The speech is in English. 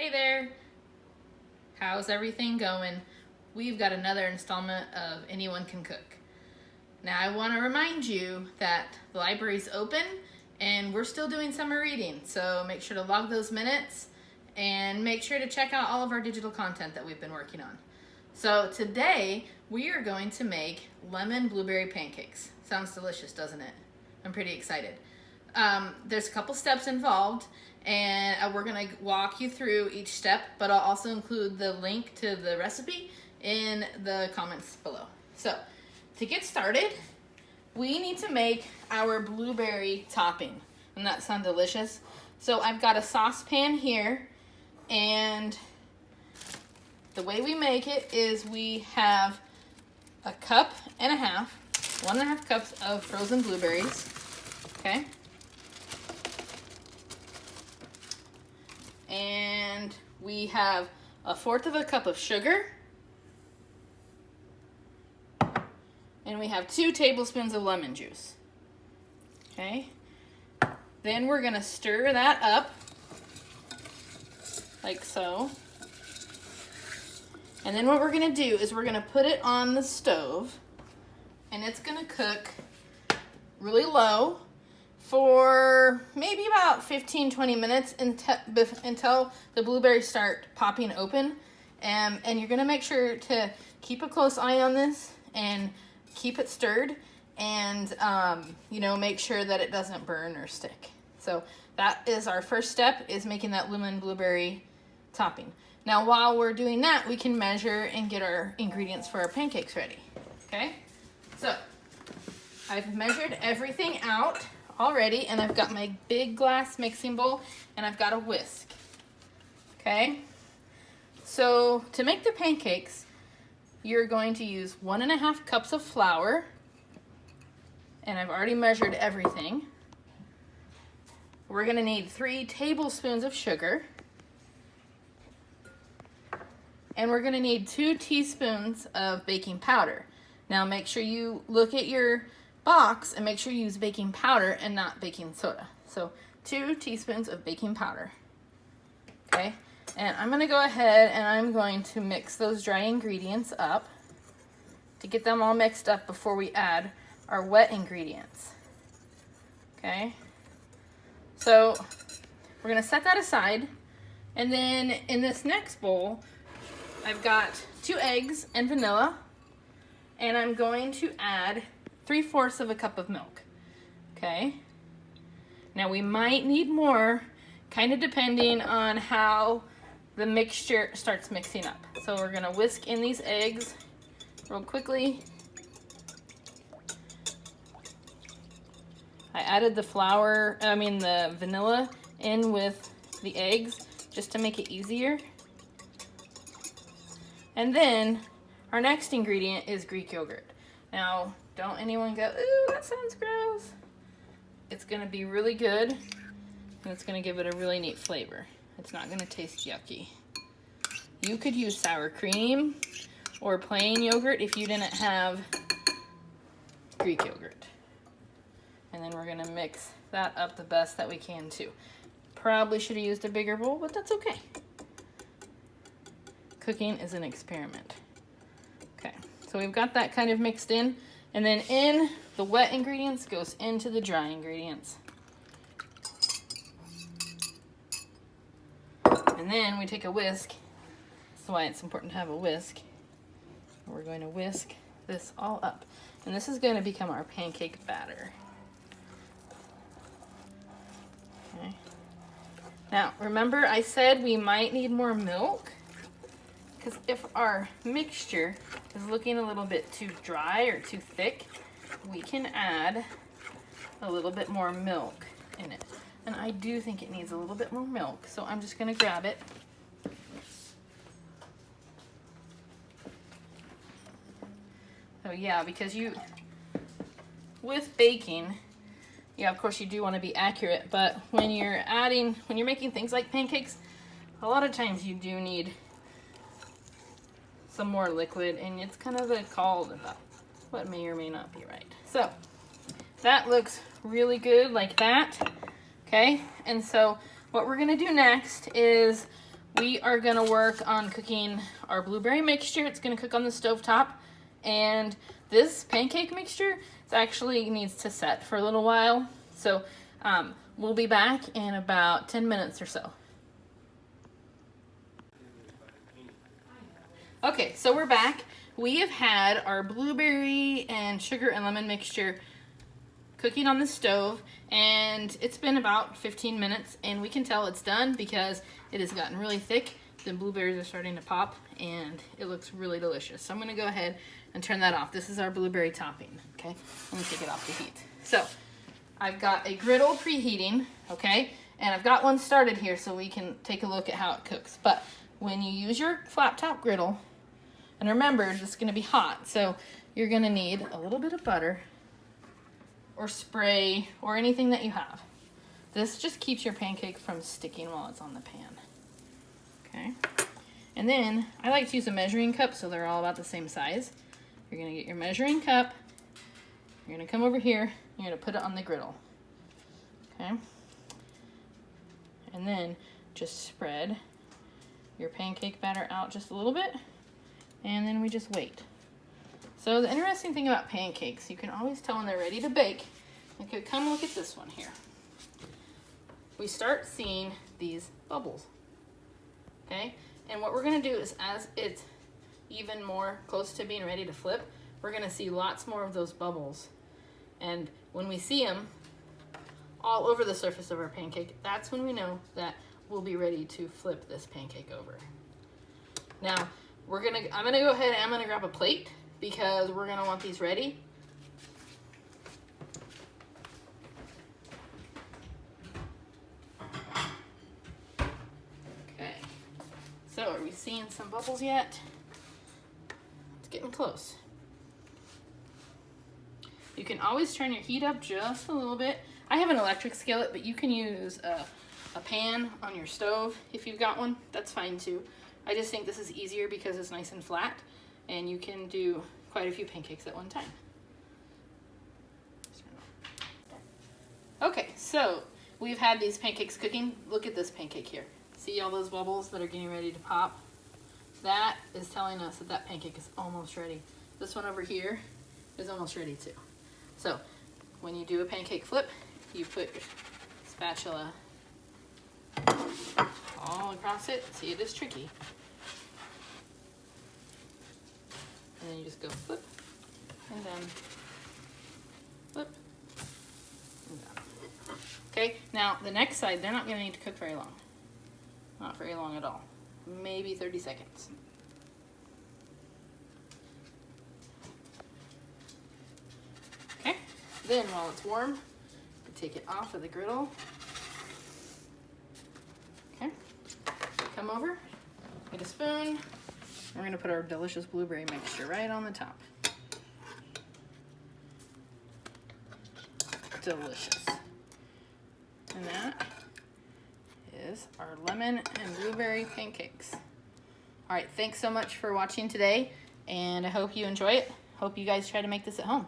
Hey there! How's everything going? We've got another installment of Anyone Can Cook. Now I want to remind you that the library's open and we're still doing summer reading, so make sure to log those minutes and make sure to check out all of our digital content that we've been working on. So today we are going to make lemon blueberry pancakes. Sounds delicious, doesn't it? I'm pretty excited. Um, there's a couple steps involved and uh, we're gonna walk you through each step, but I'll also include the link to the recipe in the comments below. So to get started, we need to make our blueberry topping. And that sound delicious? So I've got a saucepan here and the way we make it is we have a cup and a half, one and a half cups of frozen blueberries, okay? And we have a fourth of a cup of sugar. And we have two tablespoons of lemon juice. Okay. Then we're gonna stir that up like so. And then what we're gonna do is we're gonna put it on the stove and it's gonna cook really low for maybe about 15, 20 minutes until, until the blueberries start popping open. Um, and you're gonna make sure to keep a close eye on this and keep it stirred and um, you know, make sure that it doesn't burn or stick. So that is our first step is making that lemon blueberry topping. Now while we're doing that, we can measure and get our ingredients for our pancakes ready, okay? So I've measured everything out already and I've got my big glass mixing bowl and I've got a whisk, okay? So to make the pancakes, you're going to use one and a half cups of flour and I've already measured everything. We're gonna need three tablespoons of sugar and we're gonna need two teaspoons of baking powder. Now make sure you look at your box and make sure you use baking powder and not baking soda. So two teaspoons of baking powder, okay? And I'm gonna go ahead and I'm going to mix those dry ingredients up to get them all mixed up before we add our wet ingredients, okay? So we're gonna set that aside. And then in this next bowl, I've got two eggs and vanilla, and I'm going to add 3 fourths of a cup of milk, okay? Now we might need more, kind of depending on how the mixture starts mixing up. So we're gonna whisk in these eggs real quickly. I added the flour, I mean the vanilla in with the eggs just to make it easier. And then our next ingredient is Greek yogurt. Now, don't anyone go, ooh, that sounds gross. It's gonna be really good and it's gonna give it a really neat flavor. It's not gonna taste yucky. You could use sour cream or plain yogurt if you didn't have Greek yogurt. And then we're gonna mix that up the best that we can too. Probably should have used a bigger bowl, but that's okay. Cooking is an experiment. Okay, so we've got that kind of mixed in. And then in the wet ingredients goes into the dry ingredients. And then we take a whisk. That's why it's important to have a whisk. We're going to whisk this all up. And this is going to become our pancake batter. Okay. Now, remember I said we might need more milk? Because if our mixture is looking a little bit too dry or too thick, we can add a little bit more milk in it. And I do think it needs a little bit more milk, so I'm just gonna grab it. So yeah, because you, with baking, yeah, of course you do want to be accurate, but when you're adding, when you're making things like pancakes, a lot of times you do need some more liquid and it's kind of a call about what may or may not be right. So that looks really good like that. Okay, and so what we're gonna do next is we are gonna work on cooking our blueberry mixture. It's gonna cook on the stove top. And this pancake mixture it actually needs to set for a little while. So um, we'll be back in about 10 minutes or so. Okay, so we're back. We have had our blueberry and sugar and lemon mixture cooking on the stove and it's been about 15 minutes and we can tell it's done because it has gotten really thick. The blueberries are starting to pop and it looks really delicious. So I'm gonna go ahead and turn that off. This is our blueberry topping, okay? Let me take it off the heat. So I've got a griddle preheating, okay? And I've got one started here so we can take a look at how it cooks. But when you use your flat top griddle, and remember, it's gonna be hot, so you're gonna need a little bit of butter or spray or anything that you have. This just keeps your pancake from sticking while it's on the pan. Okay. And then I like to use a measuring cup so they're all about the same size. You're gonna get your measuring cup. You're gonna come over here. You're gonna put it on the griddle. Okay. And then just spread your pancake batter out just a little bit. And then we just wait. So the interesting thing about pancakes, you can always tell when they're ready to bake. Okay, come look at this one here. We start seeing these bubbles, okay? And what we're gonna do is as it's even more close to being ready to flip, we're gonna see lots more of those bubbles. And when we see them all over the surface of our pancake, that's when we know that we'll be ready to flip this pancake over. Now, we're gonna, I'm gonna go ahead and I'm gonna grab a plate because we're gonna want these ready. Okay, so are we seeing some bubbles yet? It's getting close. You can always turn your heat up just a little bit. I have an electric skillet, but you can use a, a pan on your stove if you've got one. That's fine too. I just think this is easier because it's nice and flat and you can do quite a few pancakes at one time. Okay, so we've had these pancakes cooking. Look at this pancake here. See all those bubbles that are getting ready to pop? That is telling us that that pancake is almost ready. This one over here is almost ready too. So when you do a pancake flip, you put your spatula all across it. See, it is tricky. And then you just go flip, and then flip, and down. Okay, now the next side, they're not gonna need to cook very long. Not very long at all. Maybe 30 seconds. Okay, then while it's warm, take it off of the griddle. Okay, come over, get a spoon, we're gonna put our delicious blueberry mixture right on the top. Delicious. And that is our lemon and blueberry pancakes. All right, thanks so much for watching today, and I hope you enjoy it. Hope you guys try to make this at home.